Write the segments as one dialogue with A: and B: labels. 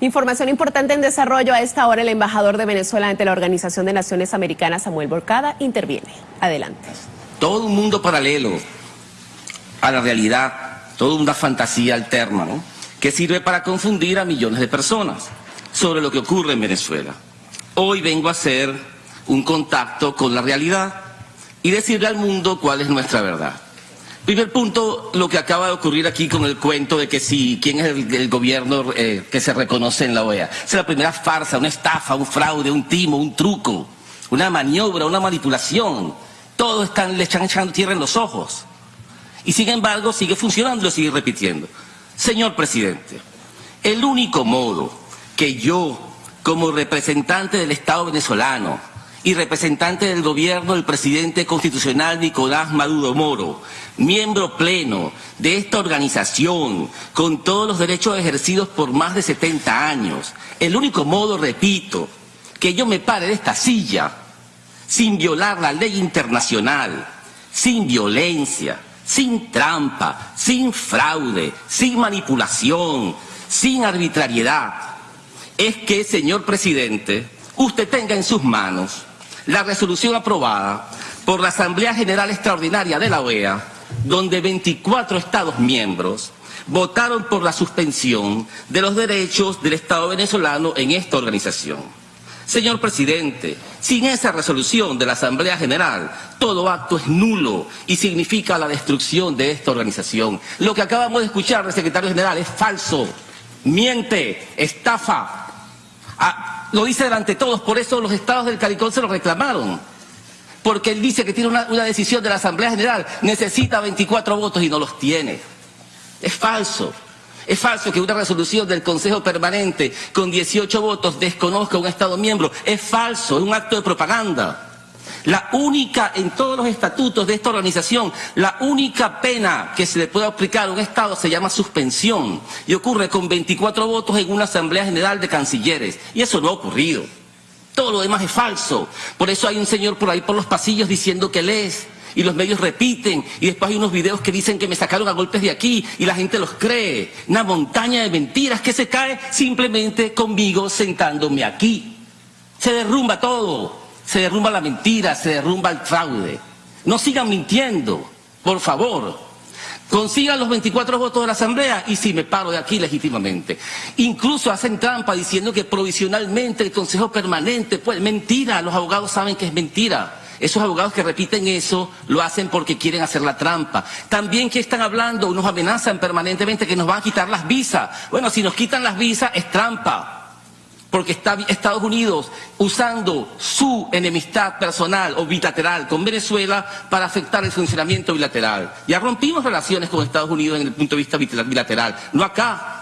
A: Información importante en desarrollo. A esta hora el embajador de Venezuela ante la Organización de Naciones Americanas, Samuel Borcada, interviene. Adelante.
B: Todo un mundo paralelo a la realidad, toda una fantasía alterna, ¿no? que sirve para confundir a millones de personas sobre lo que ocurre en Venezuela. Hoy vengo a hacer un contacto con la realidad y decirle al mundo cuál es nuestra verdad. Primer punto, lo que acaba de ocurrir aquí con el cuento de que si, quién es el, gobierno eh, que se reconoce en la OEA. Es la primera farsa, una estafa, un fraude, un timo, un truco, una maniobra, una manipulación. Todos le están echando tierra en los ojos. Y sin embargo sigue funcionando y lo sigue repitiendo. Señor presidente, el único modo que yo, como representante del Estado venezolano, y representante del gobierno del presidente constitucional Nicolás Maduro Moro, miembro pleno de esta organización con todos los derechos ejercidos por más de 70 años. El único modo, repito, que yo me pare de esta silla sin violar la ley internacional, sin violencia, sin trampa, sin fraude, sin manipulación, sin arbitrariedad, es que, señor presidente, usted tenga en sus manos la resolución aprobada por la Asamblea General Extraordinaria de la OEA, donde 24 Estados miembros votaron por la suspensión de los derechos del Estado venezolano en esta organización. Señor presidente, sin esa resolución de la Asamblea General, todo acto es nulo y significa la destrucción de esta organización. Lo que acabamos de escuchar del secretario general es falso, miente, estafa. Ah, lo dice delante de todos, por eso los estados del CARICOM se lo reclamaron. Porque él dice que tiene una, decisión de la Asamblea General, necesita 24 votos y no los tiene. Es falso. Es falso que una resolución del Consejo Permanente con 18 votos desconozca a un Estado miembro. Es falso, es un acto de propaganda. La única, en todos los estatutos de esta organización, la única pena que se le puede aplicar a un Estado se llama suspensión y ocurre con 24 votos en una Asamblea General de Cancilleres. Y eso no ha ocurrido. Todo lo demás es falso. Por eso hay un señor por ahí por los pasillos diciendo que lees y los medios repiten y después hay unos videos que dicen que me sacaron a golpes de aquí y la gente los cree. Una montaña de mentiras que se cae simplemente conmigo sentándome aquí. Se derrumba todo se derrumba la mentira, se derrumba el fraude. No sigan mintiendo, por favor. Consigan los 24 votos de la Asamblea y si me paro de aquí legítimamente. Incluso hacen trampa diciendo que provisionalmente el Consejo Permanente, pues mentira, los abogados saben que es mentira. Esos abogados que repiten eso lo hacen porque quieren hacer la trampa. También que están hablando, nos amenazan permanentemente que nos van a quitar las visas. Bueno, si nos quitan las visas es trampa porque está Estados Unidos usando su enemistad personal o bilateral con Venezuela para afectar el funcionamiento bilateral. Ya rompimos relaciones con Estados Unidos en el punto de vista bilateral, no acá.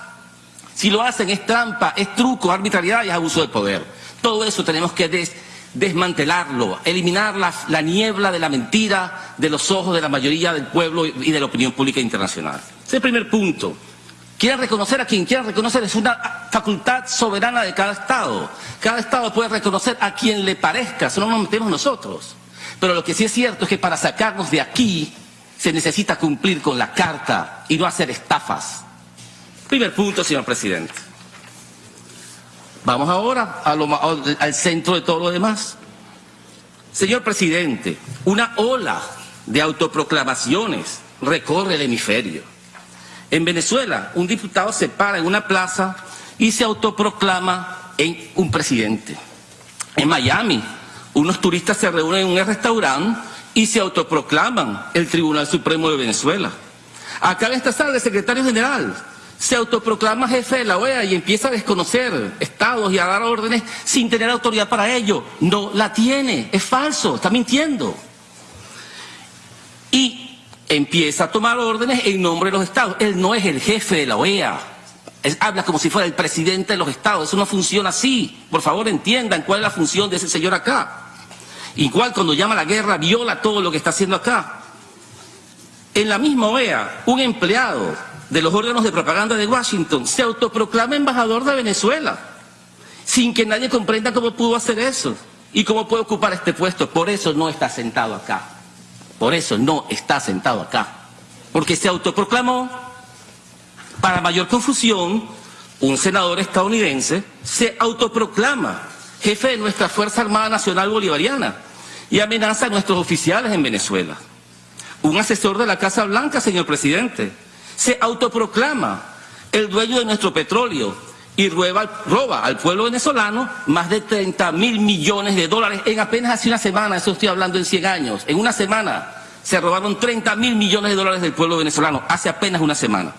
B: Si lo hacen es trampa, es truco, arbitrariedad y es abuso de poder. Todo eso tenemos que desmantelarlo, eliminar la niebla de la mentira de los ojos de la mayoría del pueblo y de la opinión pública internacional. Ese es el primer punto. Quieren reconocer a quien quiera reconocer, es una facultad soberana de cada Estado. Cada Estado puede reconocer a quien le parezca, eso no nos metemos nosotros. Pero lo que sí es cierto es que para sacarnos de aquí se necesita cumplir con la carta y no hacer estafas. Primer punto, señor presidente. Vamos ahora al centro de todo lo demás. Señor presidente, una ola de autoproclamaciones recorre el hemisferio. En Venezuela, un diputado se para en una plaza y se autoproclama en un presidente. En Miami, unos turistas se reúnen en un restaurante y se autoproclaman el Tribunal Supremo de Venezuela. Acá en esta sala, el secretario general se autoproclama jefe de la OEA y empieza a desconocer estados y a dar órdenes sin tener autoridad para ello. No la tiene, es falso, está mintiendo. Y empieza a tomar órdenes en nombre de los estados. Él no es el jefe de la OEA. habla como si fuera el presidente de los estados. Eso no funciona así. Por favor, entiendan cuál es la función de ese señor acá. Igual cuando llama a la guerra, viola todo lo que está haciendo acá. En la misma OEA, un empleado de los órganos de propaganda de Washington se autoproclama embajador de Venezuela, sin que nadie comprenda cómo pudo hacer eso y cómo puede ocupar este puesto. Por eso no está sentado acá. Por eso no está sentado acá. Porque se autoproclamó, para mayor confusión, un senador estadounidense se autoproclama jefe de nuestra Fuerza Armada Nacional Bolivariana y amenaza a nuestros oficiales en Venezuela. Un asesor de la Casa Blanca, señor presidente, se autoproclama el dueño de nuestro petróleo y roba, al pueblo venezolano más de 30 mil millones de dólares en apenas hace una semana, eso estoy hablando en 100 años, en una semana se robaron 30 mil millones de dólares del pueblo venezolano, hace apenas una semana.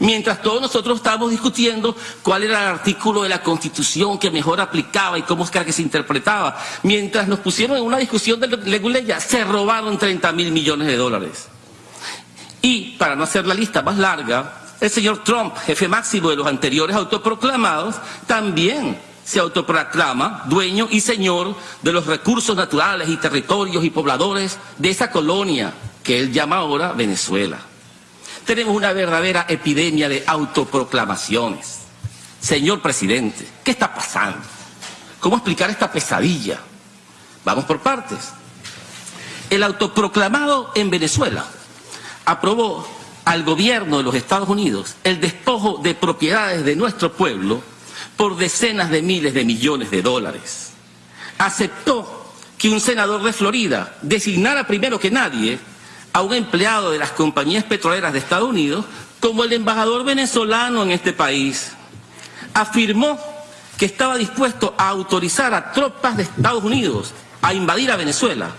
B: Mientras todos nosotros estábamos discutiendo cuál era el artículo de la Constitución que mejor aplicaba y cómo es que se interpretaba, mientras nos pusieron en una discusión de Leguleya, se robaron 30 mil millones de dólares. Y, para no hacer la lista más larga, el señor Trump, jefe máximo de los anteriores autoproclamados, también se autoproclama dueño y señor de los recursos naturales y territorios y pobladores de esa colonia que él llama ahora Venezuela. Tenemos una verdadera epidemia de autoproclamaciones. Señor presidente, ¿qué está pasando? ¿Cómo explicar esta pesadilla? Vamos por partes. El autoproclamado en Venezuela aprobó al gobierno de los Estados Unidos el despojo de propiedades de nuestro pueblo por decenas de miles de millones de dólares. Aceptó que un senador de Florida designara primero que nadie a un empleado de las compañías petroleras de Estados Unidos como el embajador venezolano en este país. Afirmó que estaba dispuesto a autorizar a tropas de Estados Unidos a invadir a Venezuela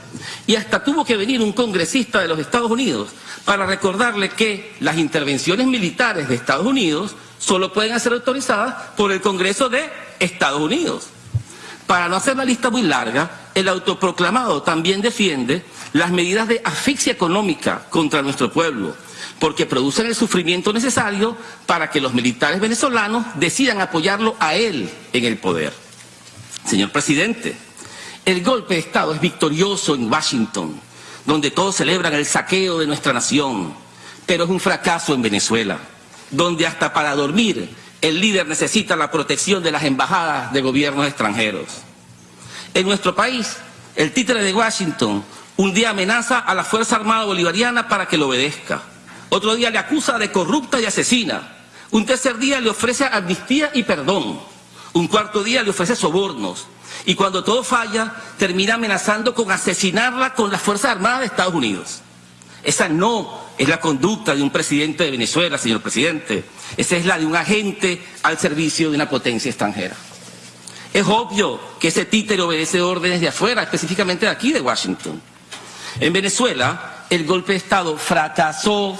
B: y hasta tuvo que venir un congresista de los Estados Unidos para recordarle que las intervenciones militares de Estados Unidos solo pueden ser autorizadas por el Congreso de Estados Unidos. Para no hacer la lista muy larga, el autoproclamado también defiende las medidas de asfixia económica contra nuestro pueblo, porque producen el sufrimiento necesario para que los militares venezolanos decidan apoyarlo a él en el poder. Señor presidente, el golpe de Estado es victorioso en Washington, donde todos celebran el saqueo de nuestra nación, pero es un fracaso en Venezuela, donde hasta para dormir el líder necesita la protección de las embajadas de gobiernos extranjeros. En nuestro país, el títere de Washington un día amenaza a la Fuerza Armada Bolivariana para que lo obedezca. Otro día le acusa de corrupta y asesina. Un tercer día le ofrece amnistía y perdón. Un cuarto día le ofrece sobornos. Y cuando todo falla, termina amenazando con asesinarla con las Fuerzas Armadas de Estados Unidos. Esa no es la conducta de un presidente de Venezuela, señor presidente. Esa es la de un agente al servicio de una potencia extranjera. Es obvio que ese títere obedece órdenes de afuera, específicamente de aquí, de Washington. En Venezuela, el golpe de Estado fracasó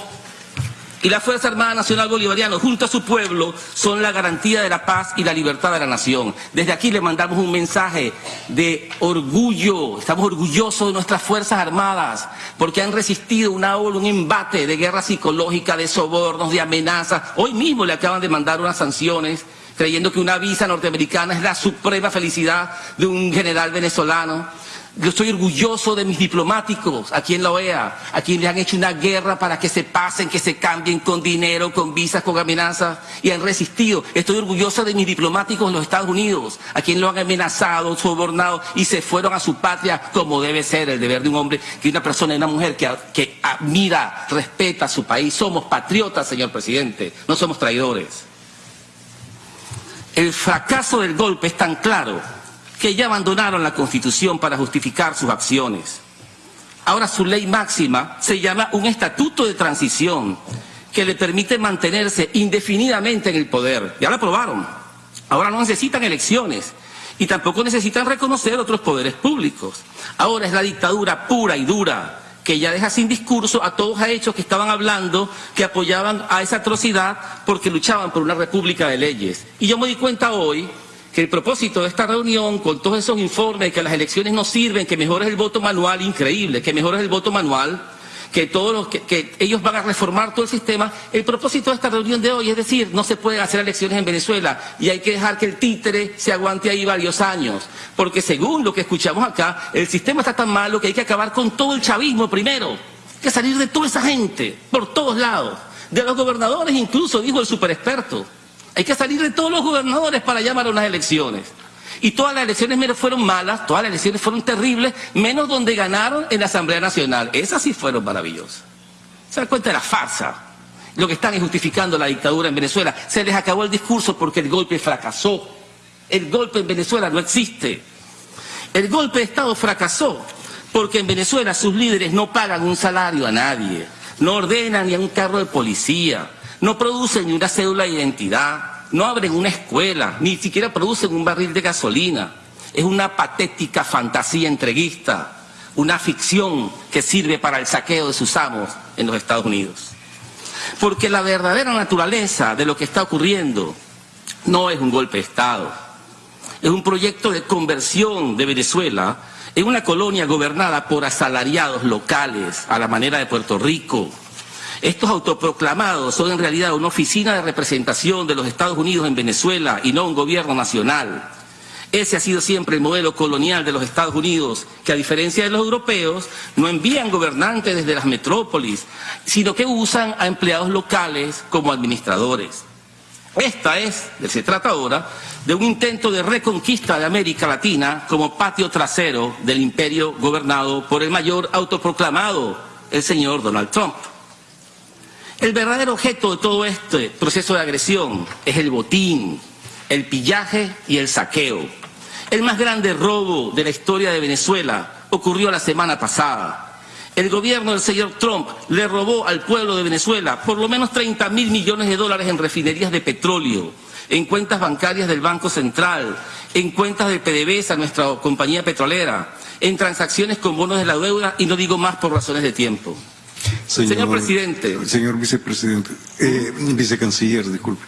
B: y la Fuerza Armada Nacional Bolivariana, junto a su pueblo, son la garantía de la paz y la libertad de la nación. Desde aquí le mandamos un mensaje de orgullo. Estamos orgullosos de nuestras Fuerzas Armadas porque han resistido una ola, un embate de guerra psicológica, de sobornos, de amenazas. Hoy mismo le acaban de mandar unas sanciones creyendo que una visa norteamericana es la suprema felicidad de un general venezolano. Yo estoy orgulloso de mis diplomáticos aquí en la OEA, a quienes le han hecho una guerra para que se pasen, que se cambien con dinero, con visas, con amenazas, y han resistido. Estoy orgulloso de mis diplomáticos en los Estados Unidos, a quienes lo han amenazado, sobornado, y se fueron a su patria como debe ser el deber de un hombre, que una persona y una mujer que, que admira, respeta a su país. Somos patriotas, señor presidente, no somos traidores. El fracaso del golpe es tan claro que ya abandonaron la Constitución para justificar sus acciones. Ahora su ley máxima se llama un estatuto de transición que le permite mantenerse indefinidamente en el poder. Ya lo aprobaron. Ahora no necesitan elecciones y tampoco necesitan reconocer otros poderes públicos. Ahora es la dictadura pura y dura que ya deja sin discurso a todos aquellos que estaban hablando que apoyaban a esa atrocidad porque luchaban por una república de leyes. Y yo me di cuenta hoy que el propósito de esta reunión, con todos esos informes, que las elecciones no sirven, que mejor es el voto manual, increíble, que mejor es el voto manual, que todos los que, ellos van a reformar todo el sistema. El propósito de esta reunión de hoy es decir, no se pueden hacer elecciones en Venezuela y hay que dejar que el títere se aguante ahí varios años, porque según lo que escuchamos acá, el sistema está tan malo que hay que acabar con todo el chavismo primero, hay que salir de toda esa gente, por todos lados, de los gobernadores incluso, dijo el superexperto. Hay que salir de todos los gobernadores para llamar a unas elecciones. Y todas las elecciones fueron malas, todas las elecciones fueron terribles, menos donde ganaron en la Asamblea Nacional. Esas sí fueron maravillosas. ¿Se dan cuenta de la farsa? Lo que están es justificando la dictadura en Venezuela. Se les acabó el discurso porque el golpe fracasó. El golpe en Venezuela no existe. El golpe de Estado fracasó porque en Venezuela sus líderes no pagan un salario a nadie, no ordenan ni a un carro de policía, no producen ni una cédula de identidad, no abren una escuela, ni siquiera producen un barril de gasolina. Es una patética fantasía entreguista, una ficción que sirve para el saqueo de sus amos en los Estados Unidos. Porque la verdadera naturaleza de lo que está ocurriendo no es un golpe de Estado, es un proyecto de conversión de Venezuela en una colonia gobernada por asalariados locales, a la manera de Puerto Rico. Estos autoproclamados son en realidad una oficina de representación de los Estados Unidos en Venezuela y no un gobierno nacional. Ese ha sido siempre el modelo colonial de los Estados Unidos, que a diferencia de los europeos, no envían gobernantes desde las metrópolis, sino que usan a empleados locales como administradores. Esta es, se trata ahora, de un intento de reconquista de América Latina como patio trasero del imperio gobernado por el mayor autoproclamado, el señor Donald Trump. El verdadero objeto de todo este proceso de agresión es el botín, el pillaje y el saqueo. El más grande robo de la historia de Venezuela ocurrió la semana pasada el gobierno del señor Trump le robó al pueblo de Venezuela por lo menos 30 mil millones de dólares en refinerías de petróleo, en cuentas bancarias del Banco Central, en cuentas de PDVSA, nuestra compañía petrolera, en transacciones con bonos de la deuda y no digo más por razones de tiempo. Señor, presidente.
C: Señor vicepresidente, eh, vicecanciller, disculpe.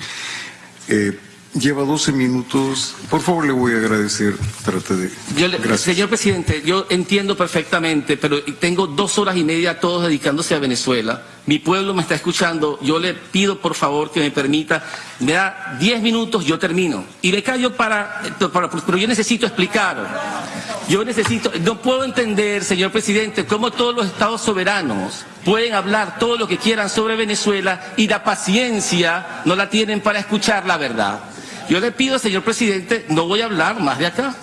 C: Eh, Lleva 12 minutos. Por favor, le voy a agradecer. Trate de.
B: Señor presidente, yo entiendo perfectamente, pero tengo dos horas y media todos dedicándose a Venezuela. Mi pueblo me está escuchando. Yo le pido, por favor, que me permita. Me da 10 minutos, yo termino. Y le callo para, para. Pero yo necesito explicar. Yo necesito. No puedo entender, señor presidente, cómo todos los estados soberanos pueden hablar todo lo que quieran sobre Venezuela y la paciencia no la tienen para escuchar la verdad. Yo le pido, señor presidente, no voy a hablar más de acá.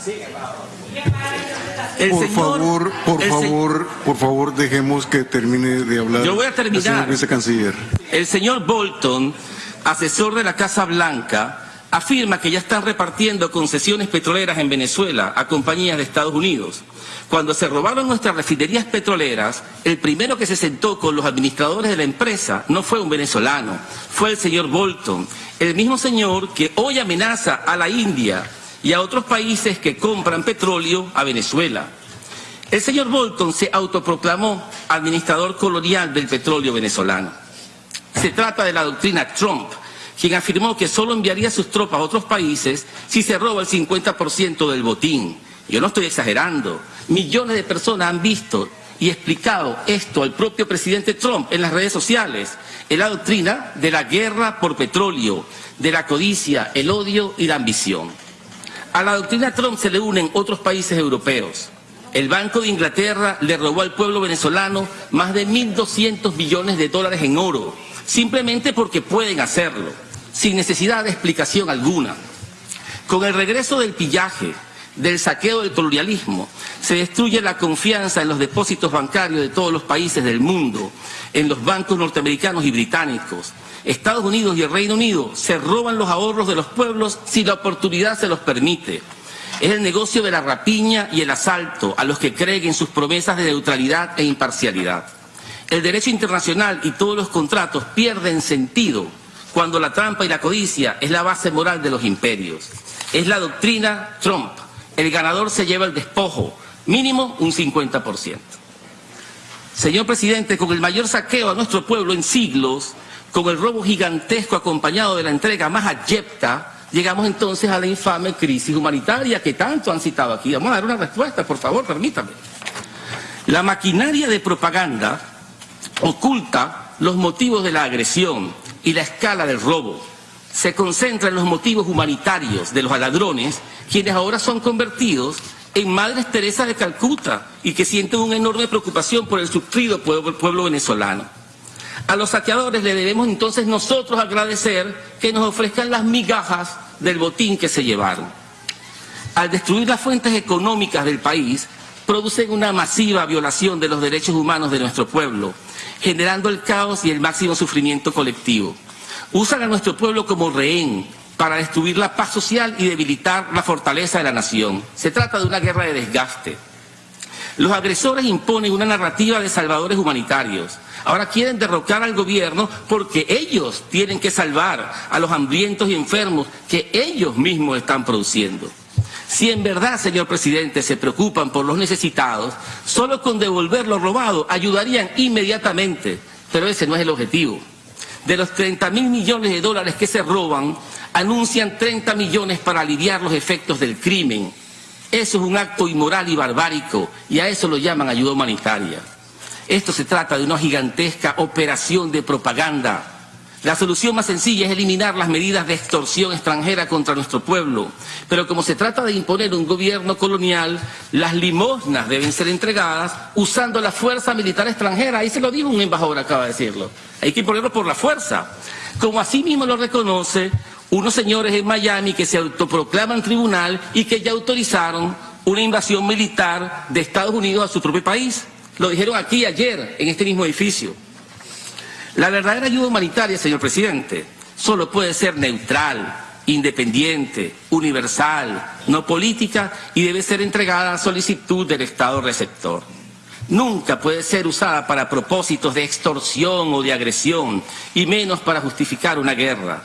C: por favor, por favor, por favor, dejemos que termine de hablar.
B: Yo voy a terminar. El
C: señor vicecanciller.
B: El señor Bolton, asesor de la Casa Blanca, afirma que ya están repartiendo concesiones petroleras en Venezuela a compañías de Estados Unidos. Cuando se robaron nuestras refinerías petroleras, el primero que se sentó con los administradores de la empresa no fue un venezolano, fue el señor Bolton, el mismo señor que hoy amenaza a la India y a otros países que compran petróleo a Venezuela. El señor Bolton se autoproclamó administrador colonial del petróleo venezolano. Se trata de la doctrina Trump, quien afirmó que solo enviaría sus tropas a otros países si se roba el 50% del botín. Yo no estoy exagerando. Millones de personas han visto y explicado esto al propio presidente Trump en las redes sociales, en la doctrina de la guerra por petróleo, de la codicia, el odio y la ambición. A la doctrina Trump se le unen otros países europeos. El Banco de Inglaterra le robó al pueblo venezolano más de 1.200 millones de dólares en oro, simplemente porque pueden hacerlo, sin necesidad de explicación alguna. Con el regreso del pillaje, del saqueo del colonialismo, se destruye la confianza en los depósitos bancarios de todos los países del mundo, en los bancos norteamericanos y británicos. Estados Unidos y el Reino Unido se roban los ahorros de los pueblos si la oportunidad se los permite. Es el negocio de la rapiña y el asalto a los que creen en sus promesas de neutralidad e imparcialidad. El derecho internacional y todos los contratos pierden sentido cuando la trampa y la codicia es la base moral de los imperios. Es la doctrina Trump el ganador se lleva el despojo, mínimo un 50%. Señor presidente, con el mayor saqueo a nuestro pueblo en siglos, con el robo gigantesco acompañado de la entrega más abyecta, llegamos entonces a la infame crisis humanitaria que tanto han citado aquí. Vamos a dar una respuesta, por favor, permítame. La maquinaria de propaganda oculta los motivos de la agresión y la escala del robo. Se concentra en los motivos humanitarios de los ladrones quienes ahora son convertidos en Madres Teresa de Calcuta y que sienten una enorme preocupación por el sufrido pueblo, pueblo venezolano. A los saqueadores le debemos entonces nosotros agradecer que nos ofrezcan las migajas del botín que se llevaron. Al destruir las fuentes económicas del país, producen una masiva violación de los derechos humanos de nuestro pueblo, generando el caos y el máximo sufrimiento colectivo. Usan a nuestro pueblo como rehén para destruir la paz social y debilitar la fortaleza de la nación. Se trata de una guerra de desgaste. Los agresores imponen una narrativa de salvadores humanitarios. Ahora quieren derrocar al gobierno porque ellos tienen que salvar a los hambrientos y enfermos que ellos mismos están produciendo. Si en verdad, señor presidente, se preocupan por los necesitados, solo con devolver lo robado ayudarían inmediatamente, pero ese no es el objetivo. De los 30 mil millones de dólares que se roban, anuncian 30 millones para aliviar los efectos del crimen. Eso es un acto inmoral y barbárico, y a eso lo llaman ayuda humanitaria. Esto se trata de una gigantesca operación de propaganda. La solución más sencilla es eliminar las medidas de extorsión extranjera contra nuestro pueblo. Pero como se trata de imponer un gobierno colonial, las limosnas deben ser entregadas usando la fuerza militar extranjera. Ahí se lo dijo un embajador, acaba de decirlo. Hay que imponerlo por la fuerza. Como así mismo lo reconoce unos señores en Miami que se autoproclaman tribunal y que ya autorizaron una invasión militar de Estados Unidos a su propio país. Lo dijeron aquí ayer, en este mismo edificio. La verdadera ayuda humanitaria, señor presidente, solo puede ser neutral, independiente, universal, no política y debe ser entregada a solicitud del Estado receptor. Nunca puede ser usada para propósitos de extorsión o de agresión, y menos para justificar una guerra.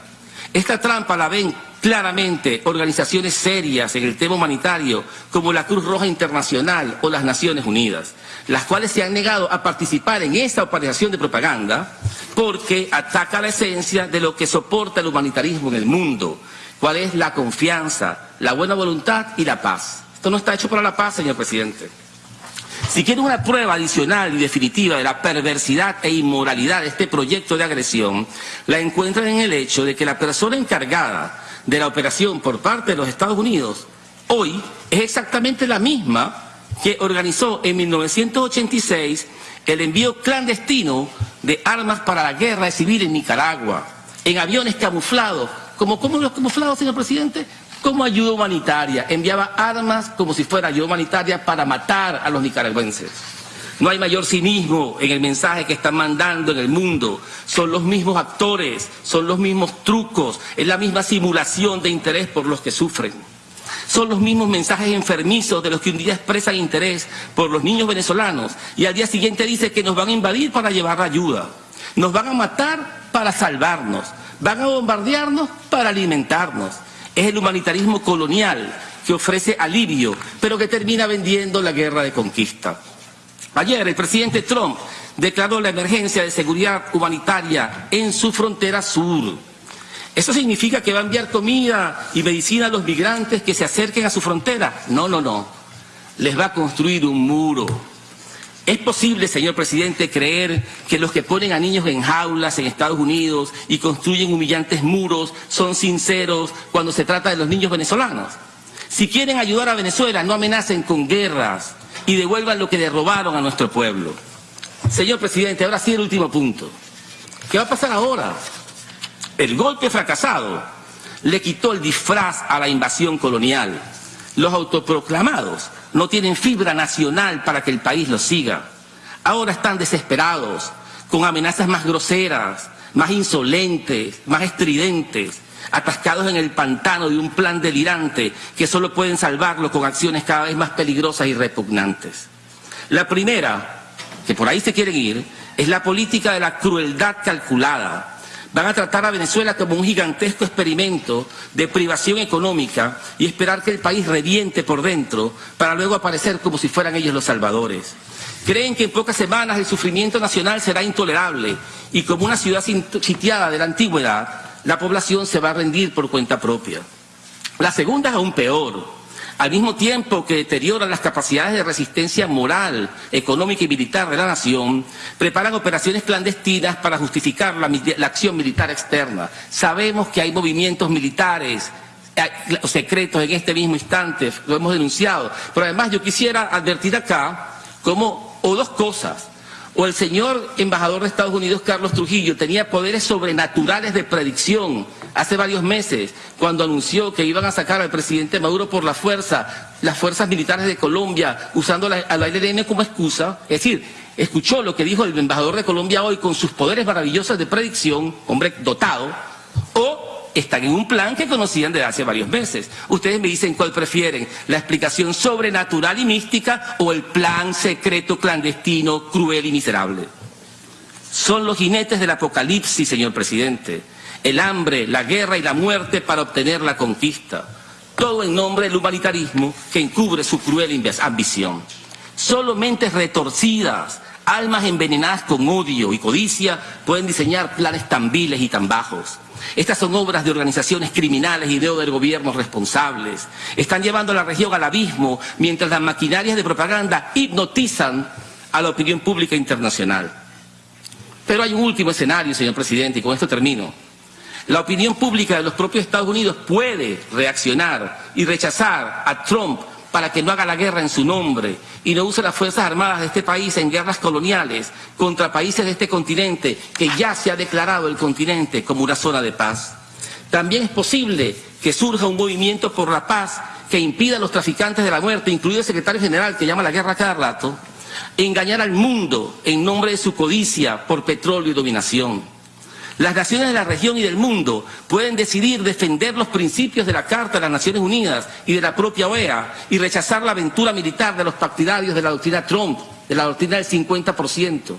B: Esta trampa la ven claramente organizaciones serias en el tema humanitario como la Cruz Roja Internacional o las Naciones Unidas, las cuales se han negado a participar en esta operación de propaganda porque ataca la esencia de lo que soporta el humanitarismo en el mundo, cuál es la confianza, la buena voluntad y la paz. Esto no está hecho para la paz, señor presidente. Si quieren una prueba adicional y definitiva de la perversidad e inmoralidad de este proyecto de agresión, la encuentran en el hecho de que la persona encargada de la operación por parte de los Estados Unidos hoy es exactamente la misma que organizó en 1986 el envío clandestino de armas para la guerra civil en Nicaragua, en aviones camuflados. ¿Cómo, cómo los camuflados, señor presidente? Como ayuda humanitaria. Enviaba armas como si fuera ayuda humanitaria para matar a los nicaragüenses. No hay mayor cinismo en el mensaje que están mandando en el mundo. Son los mismos actores, son los mismos trucos, es la misma simulación de interés por los que sufren. Son los mismos mensajes enfermizos de los que un día expresan interés por los niños venezolanos y al día siguiente dice que nos van a invadir para llevar ayuda. Nos van a matar para salvarnos. Van a bombardearnos para alimentarnos. Es el humanitarismo colonial que ofrece alivio, pero que termina vendiendo la guerra de conquista. Ayer el presidente Trump declaró la emergencia de seguridad humanitaria en su frontera sur. ¿Eso significa que va a enviar comida y medicina a los migrantes que se acerquen a su frontera? No, no, no. Les va a construir un muro. ¿Es posible, señor presidente, creer que los que ponen a niños en jaulas en Estados Unidos y construyen humillantes muros son sinceros cuando se trata de los niños venezolanos? Si quieren ayudar a Venezuela, no amenacen con guerras, y devuelvan lo que le robaron a nuestro pueblo. Señor presidente, ahora sí el último punto. ¿Qué va a pasar ahora? El golpe fracasado le quitó el disfraz a la invasión colonial. Los autoproclamados no tienen fibra nacional para que el país los siga. Ahora están desesperados, con amenazas más groseras, más insolentes, más estridentes, atascados en el pantano de un plan delirante que solo pueden salvarlo con acciones cada vez más peligrosas y repugnantes. La primera, que por ahí se quieren ir, es la política de la crueldad calculada. Van a tratar a Venezuela como un gigantesco experimento de privación económica y esperar que el país reviente por dentro para luego aparecer como si fueran ellos los salvadores. Creen que en pocas semanas el sufrimiento nacional será intolerable y como una ciudad sitiada de la antigüedad, la población se va a rendir por cuenta propia. La segunda es aún peor. Al mismo tiempo que deterioran las capacidades de resistencia moral, económica y militar de la nación, preparan operaciones clandestinas para justificar la, acción militar externa. Sabemos que hay movimientos militares secretos en este mismo instante, lo hemos denunciado. Pero además yo quisiera advertir acá como, o dos cosas o el señor embajador de Estados Unidos, Carlos Trujillo, tenía poderes sobrenaturales de predicción hace varios meses, cuando anunció que iban a sacar al presidente Maduro por la fuerza, las fuerzas militares de Colombia, usando la, al ARN como excusa, es decir, escuchó lo que dijo el embajador de Colombia hoy con sus poderes maravillosos de predicción, hombre dotado, o están en un plan que conocían desde hace varios meses. Ustedes me dicen cuál prefieren, la explicación sobrenatural y mística o el plan secreto, clandestino, cruel y miserable. Son los jinetes del apocalipsis, señor presidente. El hambre, la guerra y la muerte para obtener la conquista. Todo en nombre del humanitarismo que encubre su cruel ambición. Solo mentes retorcidas, almas envenenadas con odio y codicia pueden diseñar planes tan viles y tan bajos. Estas son obras de organizaciones criminales y de gobiernos responsables. Están llevando a la región al abismo mientras las maquinarias de propaganda hipnotizan a la opinión pública internacional. Pero hay un último escenario, señor presidente, y con esto termino. La opinión pública de los propios Estados Unidos puede reaccionar y rechazar a Trump para que no haga la guerra en su nombre y no use las Fuerzas Armadas de este país en guerras coloniales contra países de este continente que ya se ha declarado el continente como una zona de paz. También es posible que surja un movimiento por la paz que impida a los traficantes de la muerte, incluido el secretario general que llama la guerra cada rato, engañar al mundo en nombre de su codicia por petróleo y dominación. Las naciones de la región y del mundo pueden decidir defender los principios de la Carta de las Naciones Unidas y de la propia OEA y rechazar la aventura militar de los partidarios de la doctrina Trump, de la doctrina del 50%.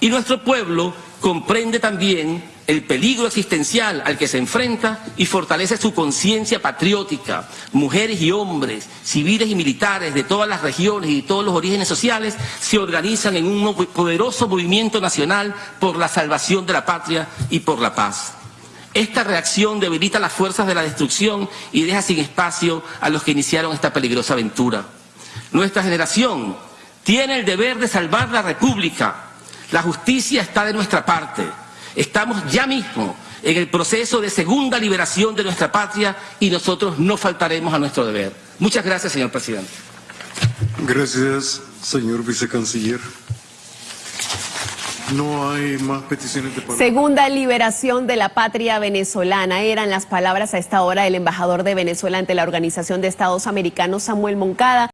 B: Y nuestro pueblo comprende también el peligro existencial al que se enfrenta y fortalece su conciencia patriótica. Mujeres y hombres, civiles y militares de todas las regiones y de todos los orígenes sociales se organizan en un poderoso movimiento nacional por la salvación de la patria y por la paz. Esta reacción debilita las fuerzas de la destrucción y deja sin espacio a los que iniciaron esta peligrosa aventura. Nuestra generación tiene el deber de salvar la República. La justicia está de nuestra parte. Estamos ya mismo en el proceso de segunda liberación de nuestra patria y nosotros no faltaremos a nuestro deber. Muchas gracias, señor presidente.
C: Gracias, señor vicecanciller. No hay más peticiones de palabra.
A: Segunda liberación de la patria venezolana eran las palabras a esta hora del embajador de Venezuela ante la Organización de Estados Americanos, Samuel Moncada.